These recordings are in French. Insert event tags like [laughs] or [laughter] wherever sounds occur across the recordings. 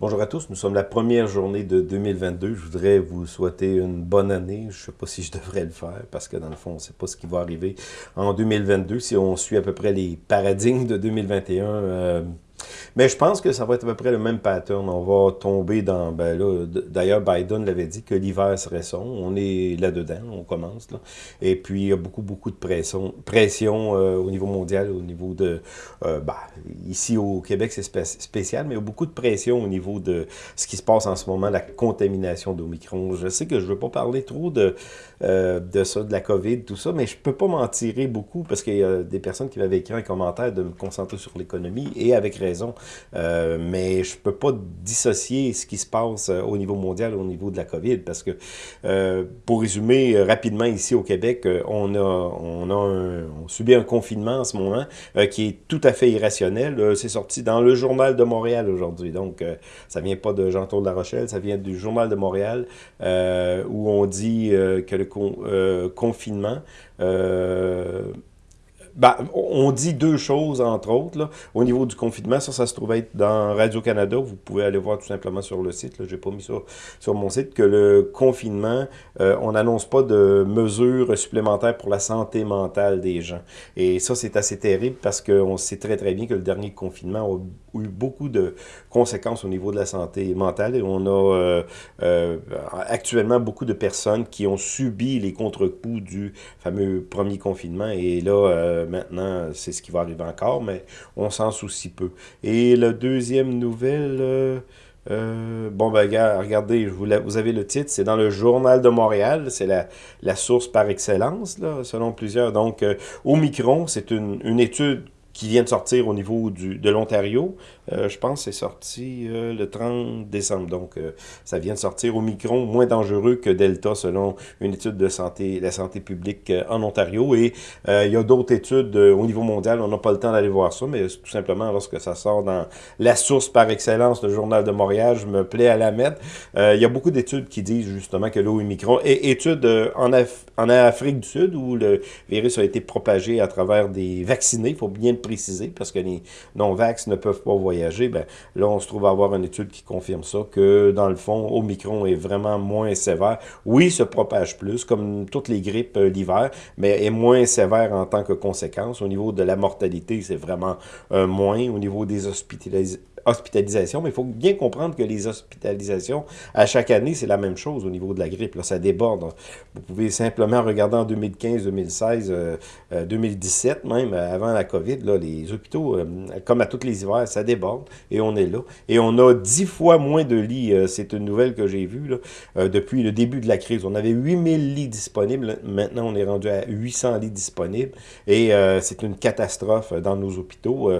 Bonjour à tous, nous sommes la première journée de 2022. Je voudrais vous souhaiter une bonne année. Je ne sais pas si je devrais le faire parce que dans le fond, on ne sait pas ce qui va arriver en 2022. Si on suit à peu près les paradigmes de 2021, mais je pense que ça va être à peu près le même pattern. On va tomber dans... Ben là, D'ailleurs, Biden l'avait dit que l'hiver serait son. On est là-dedans, on commence. Là. Et puis, il y a beaucoup, beaucoup de pression, pression euh, au niveau mondial, au niveau de... Euh, ben, ici au Québec, c'est spécial, mais il y a beaucoup de pression au niveau de ce qui se passe en ce moment, la contamination d'Omicron. Je sais que je ne veux pas parler trop de, euh, de ça, de la COVID, tout ça, mais je peux pas m'en tirer beaucoup parce qu'il y a des personnes qui m'avaient écrit un commentaire de me concentrer sur l'économie, et avec raison. Euh, mais je peux pas dissocier ce qui se passe euh, au niveau mondial, au niveau de la COVID, parce que, euh, pour résumer rapidement, ici au Québec, on a, on a on subit un confinement en ce moment qui est tout à fait irrationnel. C'est sorti dans le Journal de Montréal aujourd'hui, donc ça vient pas de Jean-Claude La Rochelle, ça vient du Journal de Montréal, où on dit que le confinement ben, on dit deux choses, entre autres, là, au niveau du confinement. Ça, ça se trouve être dans Radio-Canada. Vous pouvez aller voir tout simplement sur le site. Je n'ai pas mis sur mon site. Que le confinement, euh, on n'annonce pas de mesures supplémentaires pour la santé mentale des gens. Et ça, c'est assez terrible parce qu'on sait très, très bien que le dernier confinement a eu beaucoup de conséquences au niveau de la santé mentale. Et on a euh, euh, actuellement beaucoup de personnes qui ont subi les contre-coups du fameux premier confinement. Et là, euh, maintenant, c'est ce qui va arriver encore, mais on s'en soucie peu. Et la deuxième nouvelle... Euh, euh, bon, ben, regardez, vous, avez le titre, c'est dans le Journal de Montréal, c'est la, la, source par excellence, là, selon plusieurs. Donc, Omicron, c'est une, une étude qui vient de sortir au niveau du, de l'Ontario. Euh, je pense que c'est sorti euh, le 30 décembre. Donc, euh, ça vient de sortir au micron, moins dangereux que Delta, selon une étude de santé, la santé publique en Ontario. Et il y a d'autres études au niveau mondial. On n'a pas le temps d'aller voir ça, mais tout simplement, lorsque ça sort dans la source par excellence, le Journal de Montréal, je me plais à la mettre. il y a beaucoup d'études qui disent justement que l'Omicron... Et études en, en Afrique du Sud, où le virus a été propagé à travers des vaccinés, il faut bien préciser, parce que les non-vax ne peuvent pas voyager, ben, là, on se trouve à avoir une étude qui confirme ça, que dans le fond, Omicron est vraiment moins sévère. Oui, se propage plus, comme toutes les grippes euh, l'hiver, mais est moins sévère en tant que conséquence. Au niveau de la mortalité, c'est vraiment euh, moins. Au niveau des hospitalisations, hospitalisation, mais il faut bien comprendre que les hospitalisations, à chaque année, c'est la même chose au niveau de la grippe. Là, ça déborde. Vous pouvez simplement regarder en 2015, 2016, 2017 même, avant la COVID, là, les hôpitaux, euh, comme à tous les hivers, ça déborde et on est là. Et on a dix fois moins de lits. Euh, c'est une nouvelle que j'ai vue euh, depuis le début de la crise. On avait 8000 lits disponibles. Maintenant, on est rendu à 800 lits disponibles et c'est une catastrophe dans nos hôpitaux.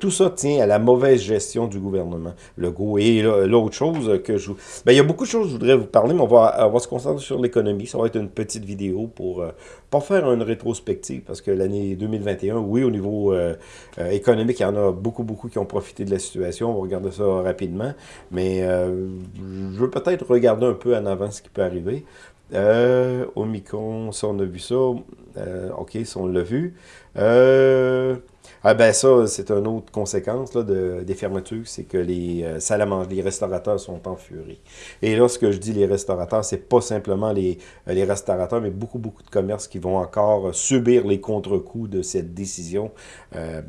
Tout ça tient à la mauvaise gestion du gouvernement Legault. Et l'autre chose que je... Ben, il y a beaucoup de choses que je voudrais vous parler, mais on va, on va se concentrer sur l'économie. Ça va être une petite vidéo pour euh, pas faire une rétrospective, parce que l'année 2021, oui, au niveau euh, euh, économique, il y en a beaucoup, beaucoup qui ont profité de la situation. On va regarder ça rapidement. Mais je veux peut-être regarder un peu en avant ce qui peut arriver. Euh, Omicron, ça, on a vu ça. OK, ça, on l'a vu. Euh, ah ben ça, c'est une autre conséquence là, de, des fermetures, c'est que les euh, les restaurateurs sont en furie. Et là, ce que je dis, les restaurateurs, c'est pas simplement les, euh, les restaurateurs, mais beaucoup, beaucoup de commerces qui vont encore subir les contre-coups de cette décision. Euh,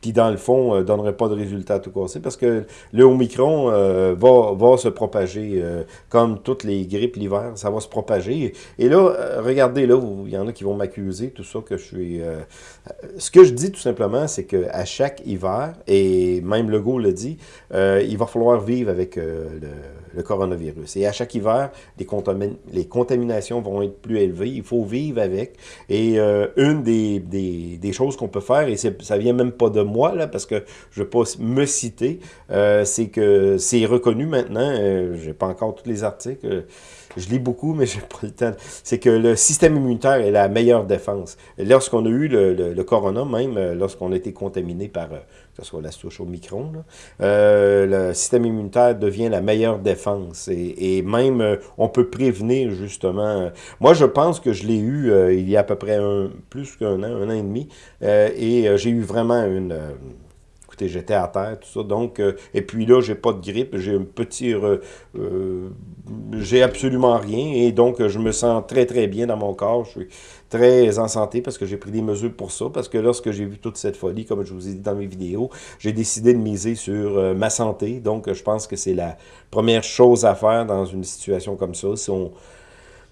qui, dans le fond, euh, donnerait pas de résultat tout casser, parce que le Omicron euh, va, va se propager, euh, comme toutes les grippes l'hiver, ça va se propager. Et là, regardez, là, il y en a qui vont m'accuser, tout ça, que je suis... ce que je dis, tout simplement, c'est qu'à chaque hiver, et même Legault le dit, il va falloir vivre avec le, coronavirus. Et à chaque hiver, les, les contaminations vont être plus élevées, il faut vivre avec. Et une des, des, des choses qu'on peut faire, et ça vient même pas de là, parce que je ne veux pas me citer, euh, c'est que c'est reconnu maintenant, euh, je n'ai pas encore tous les articles, je lis beaucoup, mais [laughs] j'ai pas le temps. C'est que le système immunitaire est la meilleure défense. Lorsqu'on a eu le, corona, même euh, lorsqu'on a été contaminé par, que ce soit la souche au micron, le système immunitaire devient la meilleure défense. Et, même, on peut prévenir, justement. moi, je pense que je l'ai eu il y a à peu près plus qu'un an, un an et demi, et j'ai eu vraiment une écoutez, j'étais à terre, tout ça. Donc, et puis là, j'ai pas de grippe, j'ai un petit... j'ai absolument rien, et donc je me sens très, très bien dans mon corps. Je suis très en santé parce que j'ai pris des mesures pour ça, parce que lorsque j'ai vu toute cette folie, comme je vous ai dit dans mes vidéos, j'ai décidé de miser sur euh, ma santé. Donc, je pense que c'est la première chose à faire dans une situation comme ça. Si on,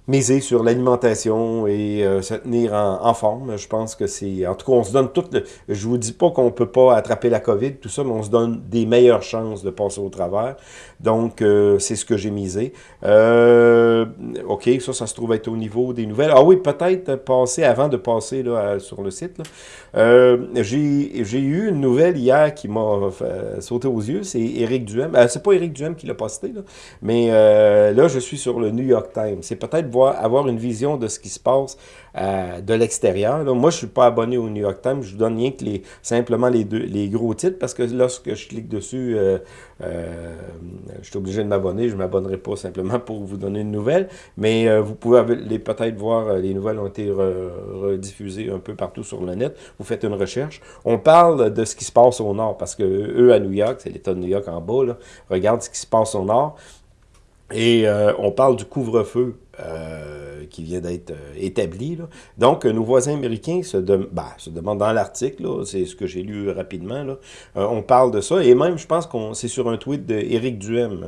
miser sur l'alimentation et euh, se tenir en, forme. Je pense que c'est... En tout cas, on se donne toutes... je vous dis pas qu'on peut pas attraper la COVID, tout ça, mais on se donne des meilleures chances de passer au travers. Donc, euh, c'est ce que j'ai misé. Euh, OK, ça, ça se trouve être au niveau des nouvelles. Ah oui, peut-être passer, avant de passer là, sur le site, j'ai eu une nouvelle hier qui m'a sauté aux yeux. C'est Éric Duhem. c'est pas Éric Duhem qui l'a posté, mais là, je suis sur le New York Times. C'est peut-être avoir une vision de ce qui se passe euh, de l'extérieur. Moi, je ne suis pas abonné au New York Times. Je vous donne rien que simplement les, deux, les gros titres parce que lorsque je clique dessus, euh, euh, je suis obligé de m'abonner. Je ne m'abonnerai pas simplement pour vous donner une nouvelle. Mais vous pouvez peut-être voir, les nouvelles ont été rediffusées un peu partout sur le net. Vous faites une recherche. On parle de ce qui se passe au nord parce que eux, à New York, c'est l'État de New York en bas, là, regarde ce qui se passe au nord. Et on parle du couvre-feu euh, qui vient d'être euh, établi. Donc, nos voisins américains se, ben, se demandent dans l'article, c'est ce que j'ai lu rapidement, euh, on parle de ça, et même, je pense qu'on c'est sur un tweet d'Éric Duhem,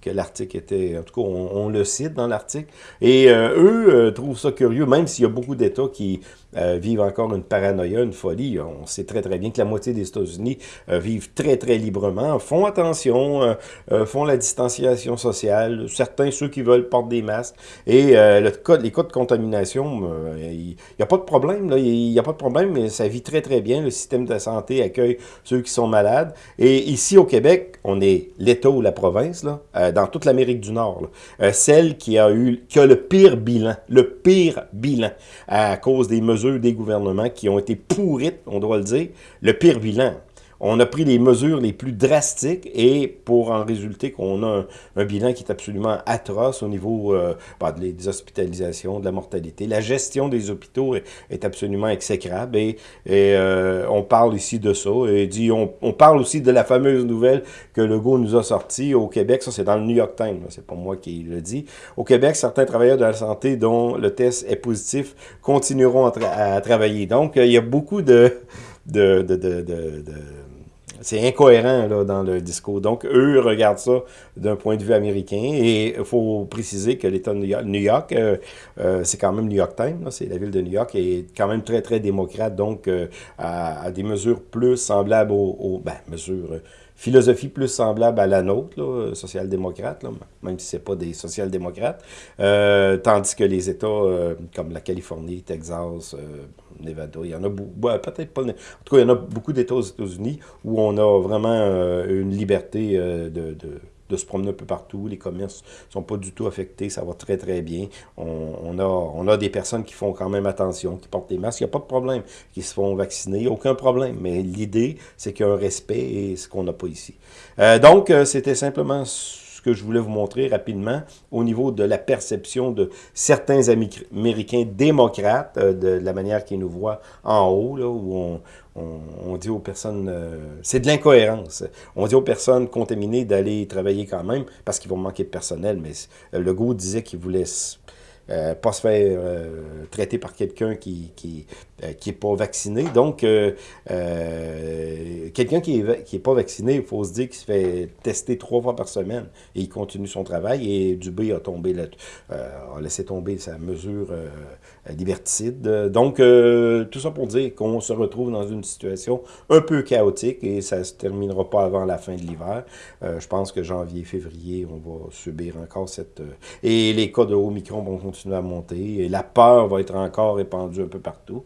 que l'article était, en tout cas, on, le cite dans l'article. Et euh, eux euh, trouvent ça curieux, même s'il y a beaucoup d'États qui euh, vivent encore une paranoïa, une folie. On sait très très bien que la moitié des États-Unis vivent très très librement, font attention, font la distanciation sociale. Certains, ceux qui veulent, portent des masques. Et le cas, les cas de contamination, il n'y a pas de problème. Il n'y a pas de problème, mais ça vit très très bien. Le système de santé accueille ceux qui sont malades. Et ici au Québec, on est l'État ou la province, là, dans toute l'Amérique du Nord, euh, celle qui a eu qui a le pire bilan, le pire bilan à cause des mesures des gouvernements qui ont été pourrites, on doit le dire, le pire bilan on a pris les mesures les plus drastiques et pour en résulter qu'on a un, bilan qui est absolument atroce au niveau euh, bah, des hospitalisations, de la mortalité. La gestion des hôpitaux est, absolument exécrable et, euh, on parle ici de ça. Et dit, on, parle aussi de la fameuse nouvelle que Legault nous a sortie au Québec. Ça, c'est dans le New York Times, c'est pas moi qui le dis. Au Québec, certains travailleurs de la santé dont le test est positif continueront à, travailler. Donc, il y a beaucoup de, de, de, de c'est incohérent là, dans le discours. Donc, eux regardent ça d'un point de vue américain. Et il faut préciser que l'État de New York, euh, euh, c'est quand même New York Times, c'est la ville de New York, et quand même très, très démocrate, donc euh, à, des mesures plus semblables aux, ben, mesures philosophie plus semblable à la nôtre, social-démocrate, même si ce pas des social-démocrates, tandis que les États comme la Californie, Texas, Nevada. Il y en a beaucoup, peut-être pas. En tout cas, il y en a beaucoup d'États aux États-Unis où on a vraiment euh, une liberté euh, de, de, se promener un peu partout. Les commerces sont pas du tout affectés. Ça va très, très bien. On, a, on a des personnes qui font quand même attention, qui portent des masques. Il n'y a pas de problème. Qui se font vacciner. Aucun problème. Mais l'idée, c'est qu'il y a un respect et ce qu'on n'a pas ici. Euh, donc, c'était simplement ce que je voulais vous montrer rapidement au niveau de la perception de certains Américains démocrates, euh, de, la manière qu'ils nous voient en haut, là, où on, dit aux personnes, euh, c'est de l'incohérence, on dit aux personnes contaminées d'aller travailler quand même parce qu'ils vont manquer de personnel, mais le goût disait qu'il voulait euh, pas se faire euh, traiter par quelqu'un qui qui, euh, pas vacciné. Donc, quelqu'un qui est, qui est pas vacciné, il faut se dire qu'il se fait tester trois fois par semaine et il continue son travail et Dubé a tombé a laissé tomber sa mesure liberticide. Donc, tout ça pour dire qu'on se retrouve dans une situation un peu chaotique et ça se terminera pas avant la fin de l'hiver. je pense que janvier, février, on va subir encore cette... et les cas de Omicron vont continuer à monter et la peur va être encore répandue un peu partout.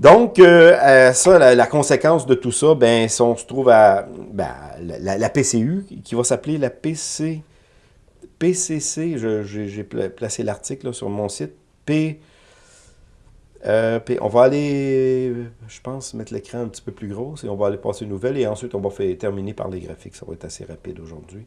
Donc, euh, euh, ça, la, conséquence de tout ça, ben, on se trouve à ben, la, PCU, qui va s'appeler la PC, PCC, j'ai placé l'article sur mon site, P, Euh, puis on va aller, je pense, mettre l'écran un petit peu plus gros et on va aller passer une nouvelle et ensuite on va faire, terminer par les graphiques. Ça va être assez rapide aujourd'hui.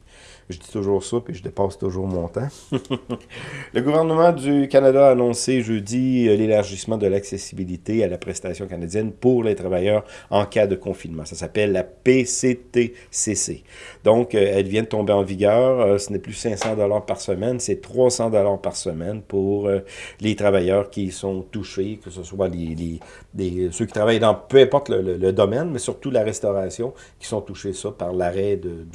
Je dis toujours ça puis je dépasse toujours mon temps. [laughs] le gouvernement du Canada a annoncé jeudi euh, l'élargissement de l'accessibilité à la prestation canadienne pour les travailleurs en cas de confinement. Ça s'appelle la PCTCC. Donc, euh, elle vient de tomber en vigueur. ce n'est plus 500 dollars par semaine, c'est 300 dollars par semaine pour les travailleurs qui sont touchés que ce soit les, ceux qui travaillent dans peu importe le, domaine, mais surtout la restauration, qui sont touchés ça par l'arrêt de,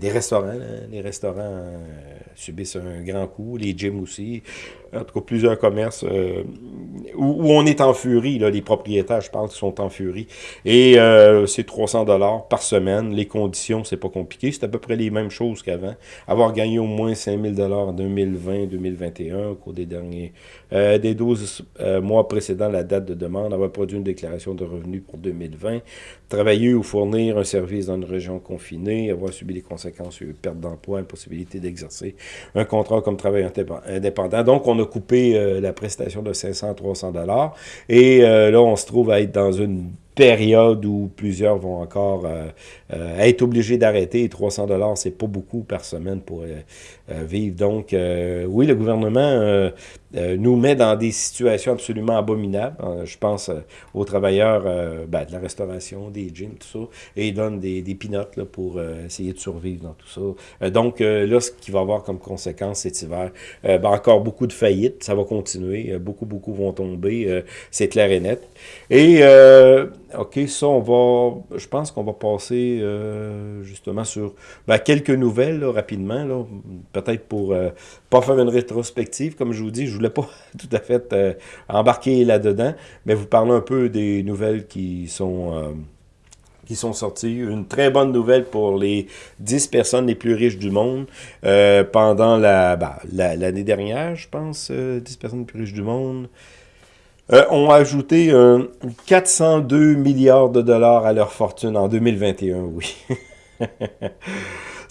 des restaurants. Les restaurants euh, subissent un grand coup, les gyms aussi. En tout cas, plusieurs commerces euh, où, on est en furie. Là, les propriétaires, je pense, sont en furie. Et euh, c'est 300 dollars par semaine. Les conditions, c'est pas compliqué. C'est à peu près les mêmes choses qu'avant. Avoir gagné au moins 5000 dollars en 2020-2021 au cours des derniers des 12 mois précédant la date de demande, avoir produit une déclaration de revenus pour 2020, travailler ou fournir un service dans une région confinée, avoir subi les conséquences, une perte d'emploi, impossibilité d'exercer un contrat comme travailleur indépendant. Donc, on a coupé euh, la prestation de 500-300 dollars. Et euh, là, on se trouve à être dans une période où plusieurs vont encore euh, euh, être obligés d'arrêter. 300 dollars, c'est pas beaucoup par semaine pour euh, vivre. Donc, oui, le gouvernement nous met dans des situations absolument abominables. je pense aux travailleurs ben, de la restauration, des gyms, tout ça, et ils donnent des, pinottes pour essayer de survivre dans tout ça. donc, là, ce qui va avoir comme conséquence cet hiver, ben, encore beaucoup de faillites, ça va continuer. beaucoup, beaucoup vont tomber, c'est clair et net. Et OK, ça, on va, je pense qu'on va passer euh, justement sur ben, quelques nouvelles rapidement, peut-être pour euh, pas faire une rétrospective, comme je vous dis, je voulais pas [laughs] tout à fait euh, embarquer là-dedans, mais vous parler un peu des nouvelles qui sont qui sont sorties. Une très bonne nouvelle pour les 10 personnes les plus riches du monde pendant la ben, l'année dernière, je pense, 10 personnes les plus riches du monde. Euh, ont ajouté 402 milliards de dollars à leur fortune en 2021, oui. [laughs]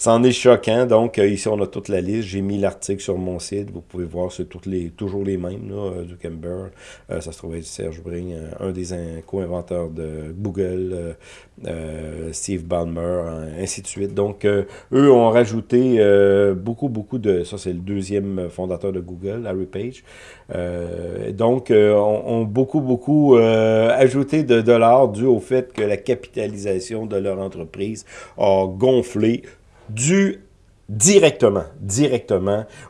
C'en est choquant. Donc, euh, ici, on a toute la liste. J'ai mis l'article sur mon site. Vous pouvez voir, c'est toutes les, toujours les mêmes, là, euh. Euh, ça se trouve être Serge Bring, un des co-inventeurs de Google, Steve Ballmer, ainsi de suite. Donc, eux ont rajouté beaucoup, beaucoup de... Ça, c'est le deuxième fondateur de Google, Larry Page. donc, ont, beaucoup, beaucoup ajouté de dollars dû au fait que la capitalisation de leur entreprise a gonflé dû directement,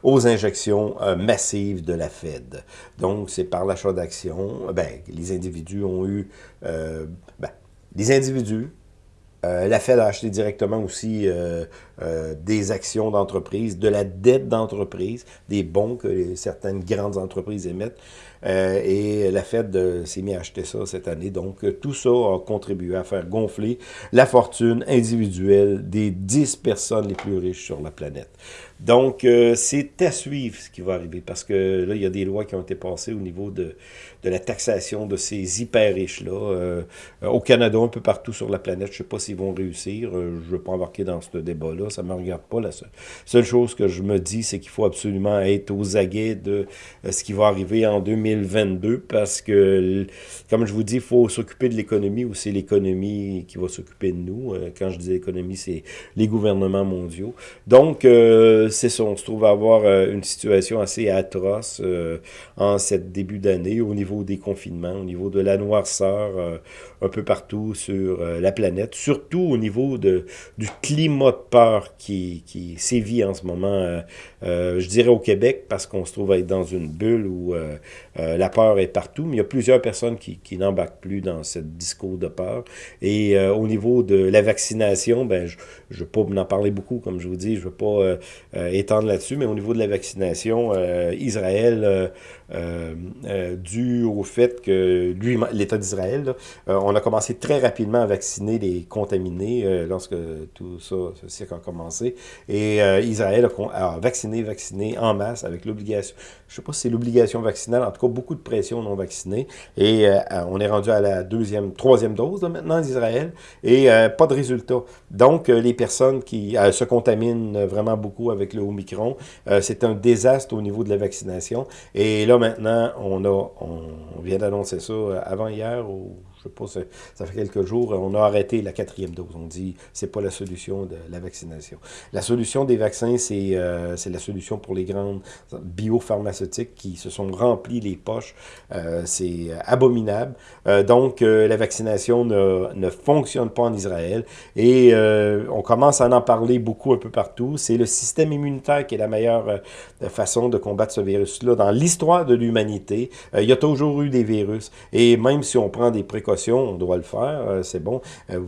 aux injections euh, massives de la Fed. Donc, c'est par l'achat d'actions, ben, les individus ont eu, euh, ben, les individus, euh, la Fed a acheté directement aussi des actions d'entreprise, de la dette d'entreprise, des bons que certaines grandes entreprises émettent. Euh, et la Fed s'est mis à acheter ça cette année. Donc, euh, tout ça a contribué à faire gonfler la fortune individuelle des 10 personnes les plus riches sur la planète. Donc, euh, c'est à suivre ce qui va arriver parce que là, il y a des lois qui ont été passées au niveau de, de la taxation de ces hyper riches-là. Euh, au Canada, un peu partout sur la planète, je ne sais pas s'ils vont réussir. Euh, je ne veux pas embarquer dans ce débat-là. Ça ne me regarde pas. La seule, chose que je me dis, c'est qu'il faut absolument être aux aguets de ce qui va arriver en 2022 parce que, comme je vous dis, il faut s'occuper de l'économie ou c'est l'économie qui va s'occuper de nous. quand je dis l'économie, c'est les gouvernements mondiaux. Donc, on se trouve à avoir euh, une situation assez atroce euh, en cette début d'année au niveau des confinements, au niveau de la noirceur euh, un peu partout sur la planète, surtout au niveau de, du climat de peur qui, qui sévit en ce moment, je dirais au Québec, parce qu'on se trouve à être dans une bulle où la peur est partout, mais il y a plusieurs personnes qui, qui n'embarquent plus dans ce discours de peur. Et au niveau de la vaccination, ben, je ne veux pas en parler beaucoup, comme je vous dis, je ne veux pas étendre là-dessus, mais au niveau de la vaccination, euh, Israël, euh, dû au fait que l'État d'Israël, on a commencé très rapidement à vacciner les contaminés lorsque tout ça, ce cycle a commencé. Et Israël a, vacciné, vacciné en masse avec l'obligation, je ne sais pas si c'est l'obligation vaccinale, en tout cas beaucoup de pression non vaccinés. Et on est rendu à la deuxième, troisième dose maintenant d'Israël. Et pas de résultat. Donc, les personnes qui se contaminent vraiment beaucoup avec le Omicron, c'est un désastre au niveau de la vaccination. Et là, maintenant, on, a, on vient d'annoncer ça avant hier ou je sais pas, ça, fait quelques jours, on a arrêté la quatrième dose. On dit c'est pas la solution de la vaccination. La solution des vaccins, c'est euh, la solution pour les grandes biopharmaceutiques qui se sont remplis les poches. Euh, c'est abominable. Euh, donc, la vaccination ne, ne, fonctionne pas en Israël. Et on commence à en parler beaucoup un peu partout. C'est le système immunitaire qui est la meilleure façon de combattre ce virus-là. Dans l'histoire de l'humanité, il y a toujours eu des virus. Et même si on prend des précautions, on doit le faire, euh, c'est bon. Euh,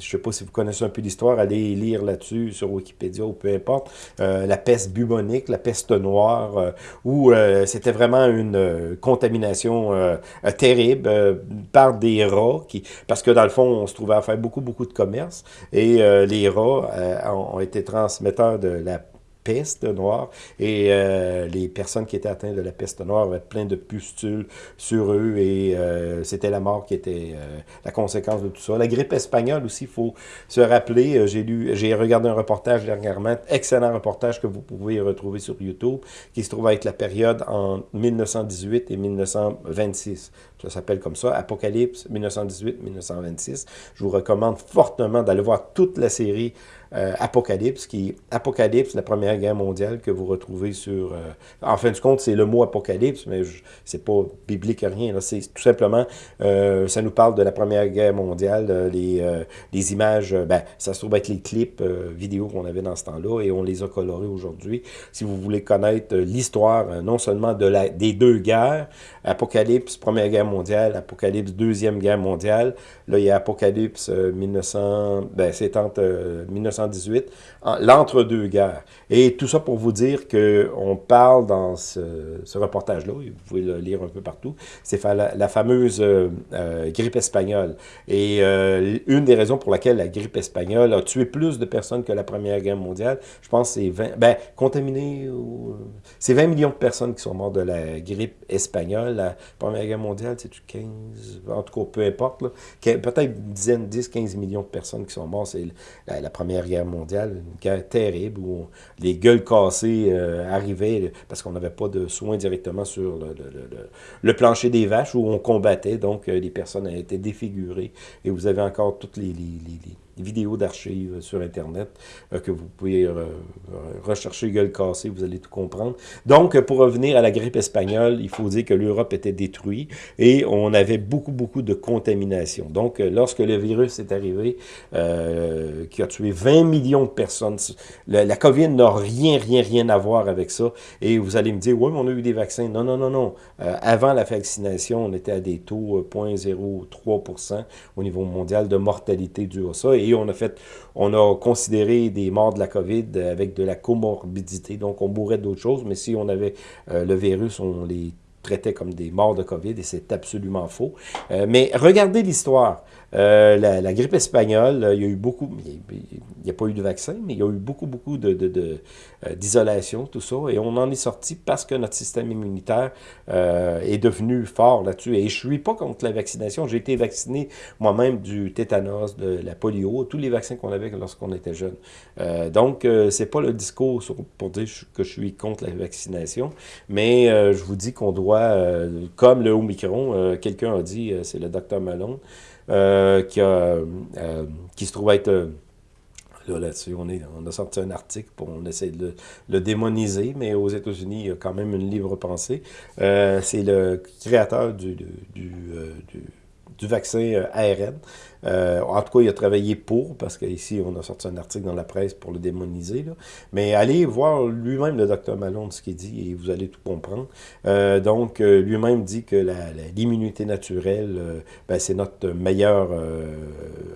je ne sais pas si vous connaissez un peu l'histoire, allez lire là-dessus sur Wikipédia ou peu importe. Euh, la peste bubonique, la peste noire, où c'était vraiment une contamination terrible par des rats, qui, parce que dans le fond, on se trouvait à faire beaucoup, beaucoup de commerce, et les rats ont été transmetteurs de la peste noire et euh, les personnes qui étaient atteintes de la peste noire avaient plein de pustules sur eux et euh, c'était la mort qui était euh, la conséquence de tout ça. La grippe espagnole aussi, il faut se rappeler, j'ai lu, j'ai regardé un reportage dernièrement, excellent reportage que vous pouvez retrouver sur YouTube, qui se trouve avec la période en 1918 et 1926. Ça s'appelle comme ça, Apocalypse 1918-1926. Je vous recommande fortement d'aller voir toute la série euh, Apocalypse, qui Apocalypse, la Première Guerre mondiale que vous retrouvez sur... Euh, en fin de compte, c'est le mot Apocalypse, mais c'est pas biblique rien. C'est tout simplement, euh, ça nous parle de la Première Guerre mondiale, les, les images, ben, ça se trouve être les clips vidéo qu'on avait dans ce temps-là, et on les a colorés aujourd'hui. Si vous voulez connaître l'histoire, non seulement de la, des deux guerres, Apocalypse, Première Guerre mondiale, Apocalypse, Deuxième Guerre mondiale, là, il y a Apocalypse 1900, ben, c'est entre 1900 l'entre-deux-guerres. Et tout ça pour vous dire qu'on parle dans ce, reportage-là, vous pouvez le lire un peu partout, c'est la, fameuse euh, euh, grippe espagnole. Et euh, une des raisons pour laquelle la grippe espagnole a tué plus de personnes que la Première Guerre mondiale, je pense c'est 20, ben, c'est 20 millions de personnes qui sont mortes de la grippe espagnole. La Première Guerre mondiale, c'est 15, en tout cas, peu importe, peut-être une dizaine, 10, 15 millions de personnes qui sont mortes, c'est la, la Première Guerre mondiale, une guerre terrible où les gueules cassées euh, arrivaient parce qu'on n'avait pas de soins directement sur le, plancher des vaches où on combattait, donc euh, les personnes été défigurées. Et vous avez encore toutes les vidéos d'archives sur Internet euh, que vous pouvez euh, rechercher gueule cassée, vous allez tout comprendre. Donc, pour revenir à la grippe espagnole, il faut dire que l'Europe était détruite et on avait beaucoup, beaucoup de contamination. Donc, euh, lorsque le virus est arrivé, qui a tué 20 millions de personnes, la, COVID n'a rien, rien, rien à voir avec ça. Et vous allez me dire, oui, mais on a eu des vaccins. Non, non, non, non. avant la vaccination, on était à des taux 0,03 au niveau mondial de mortalité due à ça on a fait, considéré des morts de la COVID avec de la comorbidité, donc on mourrait d'autres choses, mais si on avait euh, le virus, on les traitait comme des morts de COVID, et c'est absolument faux. Euh, mais regardez l'histoire. Euh, la, grippe espagnole, il y a eu beaucoup, il n'y a, pas eu de vaccin, mais il y a eu beaucoup, beaucoup d'isolation, de, de, tout ça, et on en est sorti parce que notre système immunitaire est devenu fort là-dessus. Et je suis pas contre la vaccination. J'ai été vacciné moi-même du tétanos, de la polio, tous les vaccins qu'on avait lorsqu'on était jeune. donc, c'est pas le discours pour dire que je suis contre la vaccination, mais je vous dis qu'on doit euh, comme le Omicron, euh, quelqu'un a dit, euh, c'est le docteur Malone, qui, a, qui se trouve être... Là, là-dessus, on, on a sorti un article pour on essaie de le, démoniser, mais aux États-Unis, il y a quand même une libre pensée. c'est le créateur du, du, du vaccin ARN. Euh, en tout cas, il a travaillé pour, parce qu'ici, on a sorti un article dans la presse pour le démoniser. Là. Mais allez voir lui-même, le docteur Malone, ce qu'il dit, et vous allez tout comprendre. Euh, donc, euh, lui-même dit que l'immunité naturelle, ben, c'est notre meilleure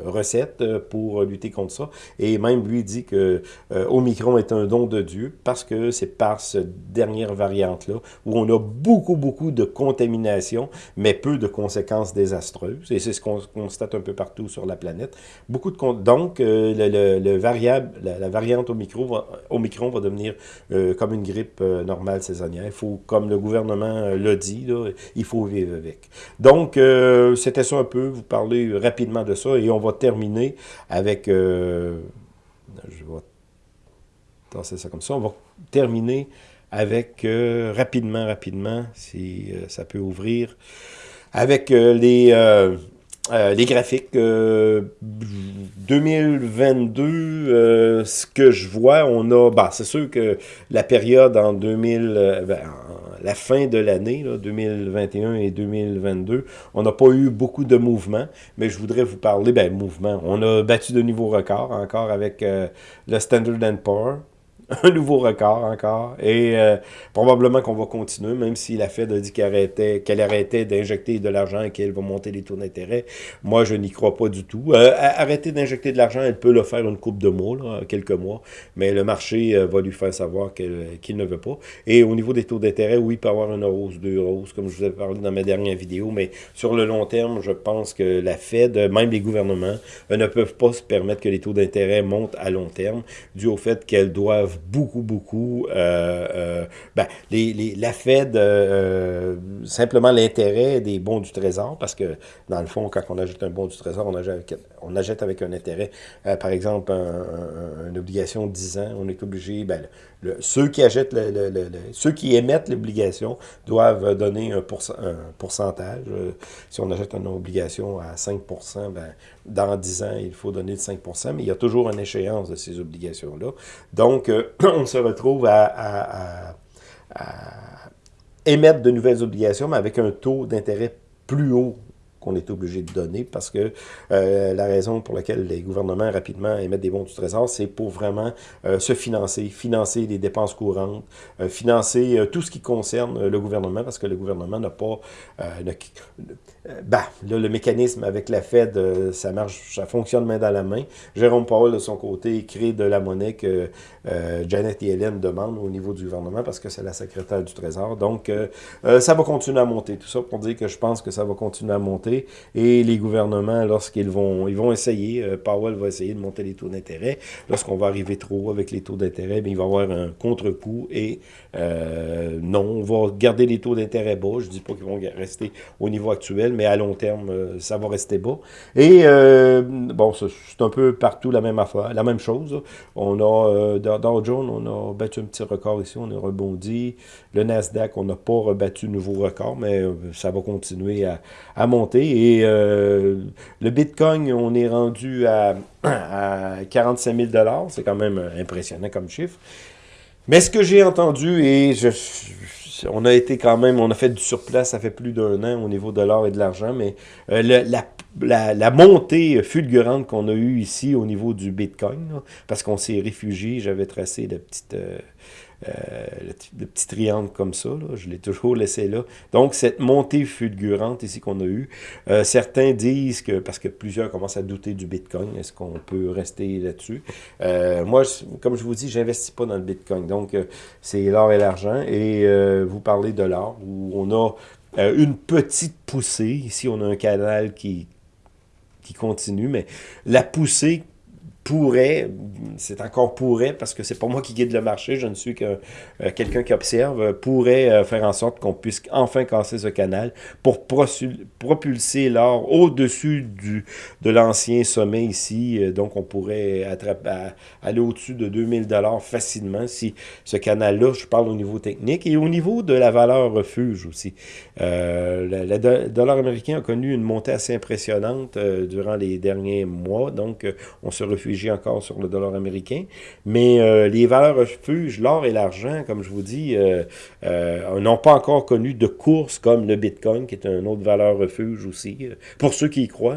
recette pour lutter contre ça. Et même lui dit que Omicron est un don de Dieu, parce que c'est par cette dernière variante-là, où on a beaucoup, beaucoup de contamination, mais peu de conséquences désastreuses. désastreuse, et c'est ce qu'on constate un peu partout sur la planète. Beaucoup de Donc, le, le, variable, la, variante Omicron va, va devenir comme une grippe normale saisonnière. Il faut, comme le gouvernement l'a dit, il faut vivre avec. Donc, c'était ça un peu, vous parler rapidement de ça, et on va terminer avec... je vais tasser ça comme ça. On va terminer avec, euh, rapidement, rapidement, si euh, ça peut ouvrir, avec euh, les, les graphiques. 2022, ce que je vois, on a, bah, c'est sûr que la période en 2000, ben, la fin de l'année, 2021 et 2022, on n'a pas eu beaucoup de mouvements, mais je voudrais vous parler, ben, mouvement, on a battu de nouveaux records, encore avec le Standard Poor's, [laughs] un nouveau record encore. Et euh, probablement qu'on va continuer, même si la Fed a dit qu'elle arrêtait, arrêtait d'injecter de l'argent et qu'elle va monter les taux d'intérêt. Moi, je n'y crois pas du tout. Euh, arrêter d'injecter de l'argent, elle peut le faire une coupe de mois, là, quelques mois, mais le marché euh, va lui faire savoir qu'il ne veut pas. Et au niveau des taux d'intérêt, oui, il peut y avoir une hausse, deux hausses, comme je vous ai parlé dans ma dernière vidéo, mais sur le long terme, je pense que la Fed, même les gouvernements, ne peuvent pas se permettre que les taux d'intérêt montent à long terme, dû au fait qu'elles doivent beaucoup, beaucoup, euh, euh, ben, les, la Fed, euh, simplement l'intérêt des bons du Trésor, parce que dans le fond, quand on achète un bon du Trésor, on achète avec, on avec un intérêt, par exemple, une obligation de 10 ans, on est obligé, ben, ceux qui achètent, ceux qui émettent l'obligation doivent donner un, pourcentage. Si on achète une obligation à 5% ben, dans 10 ans, il faut donner le 5% mais il y a toujours une échéance de ces obligations-là. Donc, euh, [clears throat] on se retrouve à, émettre de nouvelles obligations, mais avec un taux d'intérêt plus haut qu'on est obligé de donner parce que euh, la raison pour laquelle les gouvernements rapidement émettent des bons du trésor, c'est pour vraiment euh, se financer, financer les dépenses courantes, financer tout ce qui concerne le gouvernement parce que le gouvernement n'a pas... Euh, bah, là, le mécanisme avec la Fed, euh, ça marche, ça fonctionne main dans la main. Jérôme Powell, de son côté, crée de la monnaie que euh, Janet Yellen demande au niveau du gouvernement parce que c'est la secrétaire du Trésor. Donc, ça va continuer à monter. Tout ça pour dire que je pense que ça va continuer à monter. Et les gouvernements, lorsqu'ils vont ils vont essayer, Powell va essayer de monter les taux d'intérêt. Lorsqu'on va arriver trop haut avec les taux d'intérêt, il va y avoir un contre-coup. Et non, on va garder les taux d'intérêt bas. Je dis pas qu'ils vont rester au niveau actuel, mais à long terme, euh, ça va rester bas. Et euh, bon, c'est un peu partout la même affaire, la même chose. On a, euh, Dow Jones, on a battu un petit record ici, on a rebondi. Le Nasdaq, on n'a pas rebattu nouveau record, mais ça va continuer à, monter. Et le Bitcoin, on est rendu à, à 45 000 C'est quand même impressionnant comme chiffre. Mais ce que j'ai entendu, et on a été quand même, on a fait du surplace, ça fait plus d'un an au niveau de l'or et de l'argent, mais euh, la, la, montée fulgurante qu'on a eue ici au niveau du Bitcoin, parce qu'on s'est réfugié, j'avais tracé de petites... Euh, euh, le, petit triangle comme ça, je l'ai toujours laissé là. Donc, cette montée fulgurante ici qu'on a eue, euh, certains disent que, parce que plusieurs commencent à douter du Bitcoin, est-ce qu'on peut rester là-dessus? Euh, moi, comme je vous dis, j'investis pas dans le Bitcoin, donc c'est l'or et l'argent, et vous parlez de l'or, où on a une petite poussée, ici on a un canal qui, qui continue, mais la poussée pourrait, c'est encore pourrait, parce que c'est pas moi qui guide le marché, je ne suis que euh, quelqu'un qui observe, pourrait euh, faire en sorte qu'on puisse enfin casser ce canal pour propulser l'or au-dessus de l'ancien sommet ici. Euh, donc, on pourrait attraper, aller au-dessus de 2000 dollars facilement si ce canal-là, je parle au niveau technique, et au niveau de la valeur refuge aussi. le dollar américain a connu une montée assez impressionnante durant les derniers mois, donc on se encore sur le dollar américain. Mais euh, les valeurs refuges, l'or et l'argent, comme je vous dis, euh, euh, n'ont pas encore connu de course comme le Bitcoin, qui est une autre valeur refuge aussi, pour ceux qui y croient.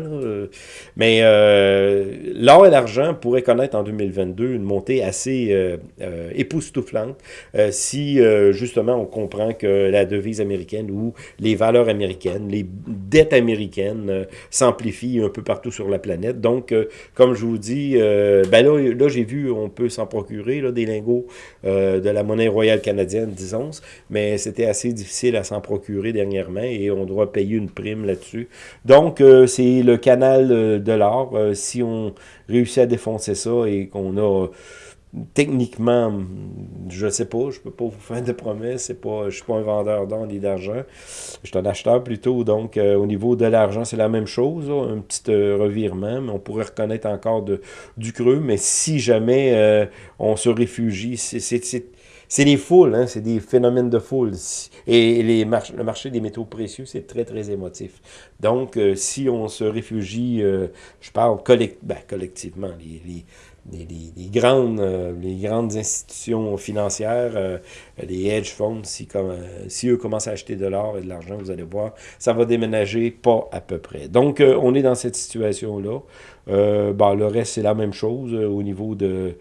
Mais l'or et l'argent pourraient connaître en 2022 une montée assez époustouflante si justement on comprend que la devise américaine ou les valeurs américaines, les dettes américaines s'amplifient un peu partout sur la planète. Donc, comme je vous dis, ben là, j'ai vu, on peut s'en procurer, là, des lingots de la monnaie royale canadienne, disons, mais c'était assez difficile à s'en procurer dernièrement et on doit payer une prime là-dessus. Donc, c'est le canal de l'or. si on réussit à défoncer ça et qu'on a techniquement, je sais pas, je peux pas vous faire de promesses, c'est pas, je suis pas un vendeur d'or ni d'argent, je suis un acheteur plutôt, donc euh, au niveau de l'argent, c'est la même chose, un petit euh, revirement, mais on pourrait reconnaître encore de, du creux, mais si jamais euh, on se réfugie, c'est des foules, hein, c'est des phénomènes de foule. Et les le marché des métaux précieux, c'est très, très émotif. Donc, si on se réfugie, je parle ben, collectivement, les les, grandes, euh, les grandes institutions financières, euh, les hedge funds, si, comme, euh, si eux commencent à acheter de l'or et de l'argent, vous allez voir, ça va déménager pas à peu près. Donc, on est dans cette situation-là. Bon, le reste, c'est la même chose au niveau de...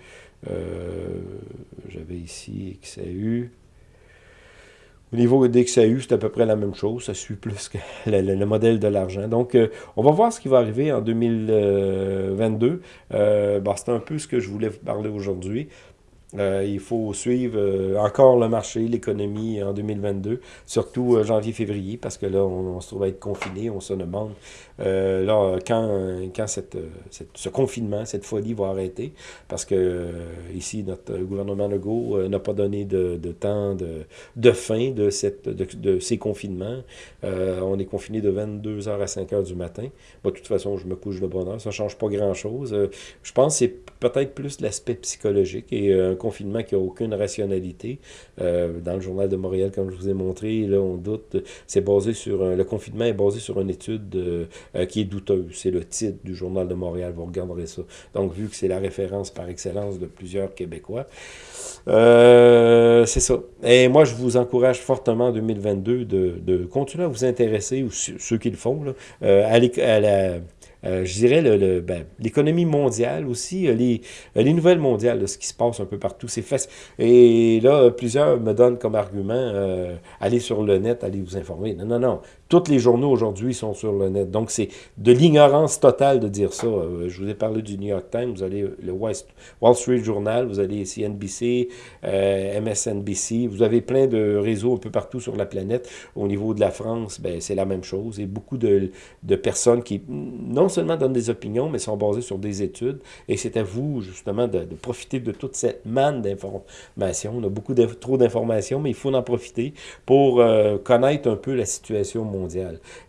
J'avais ici XAU. Au niveau d'XAU, c'est à peu près la même chose. Ça suit plus que [laughs] le, modèle de l'argent. Donc, euh, on va voir ce qui va arriver en 2022. Euh, bah, c'est un peu ce que je voulais vous parler aujourd'hui. Euh, il faut suivre encore le marché, l'économie en 2022, surtout janvier-février, parce que là, on, se trouve à être confiné, on se demande là, quand, quand cette, ce confinement, cette folie va arrêter, parce que ici, notre gouvernement Legault n'a pas donné de, de temps de, de, fin de, cette, de, ces confinements. on est confiné de 22h à 5h du matin. de toute façon, je me couche de bonne heure, ça ne change pas grand-chose. je pense que c'est peut-être plus l'aspect psychologique et confinement qui n'a aucune rationalité. Euh, dans le journal de Montréal, comme je vous ai montré, là, on doute. C'est basé sur le confinement est basé sur une étude euh, qui est douteuse. C'est le titre du journal de Montréal. Vous regarderez ça. Donc, vu que c'est la référence par excellence de plusieurs Québécois, euh, c'est ça. Et moi, je vous encourage fortement en 2022 de, de continuer à vous intéresser, ou ceux qui le font, là, à la euh, je dirais, le, ben, l'économie mondiale aussi, euh, les, euh, les nouvelles mondiales, ce qui se passe un peu partout, c'est. Et là, plusieurs me donnent comme argument, euh, allez sur le net, allez vous informer. Non, non, non. Tous les journaux aujourd'hui sont sur le net. Donc, c'est de l'ignorance totale de dire ça. je vous ai parlé du New York Times, vous allez le Wall Street Journal, vous allez CNBC, euh, MSNBC, vous avez plein de réseaux un peu partout sur la planète. Au niveau de la France, ben, c'est la même chose. Et beaucoup de, de personnes qui, non seulement donnent des opinions, mais sont basées sur des études. Et c'est à vous, justement, de, profiter de toute cette manne d'informations. On a beaucoup trop d'informations, mais il faut en profiter pour euh, connaître un peu la situation mondiale.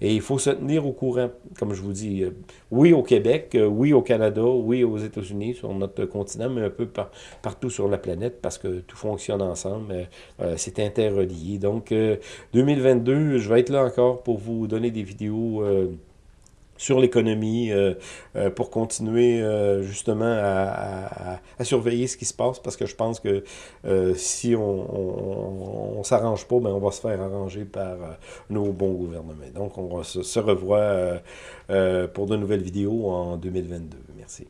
Et il faut se tenir au courant, comme je vous dis, euh, oui au Québec, euh, oui au Canada, oui aux États-Unis, sur notre continent, mais un peu partout sur la planète, parce que tout fonctionne ensemble. c'est interrelié. Donc, 2022, je vais être là encore pour vous donner des vidéos sur l'économie euh, euh, pour continuer euh, justement à, surveiller ce qui se passe parce que je pense que si on ne s'arrange pas, ben on va se faire arranger par nos bons gouvernements. Donc on se, se revoit pour de nouvelles vidéos en 2022. Merci.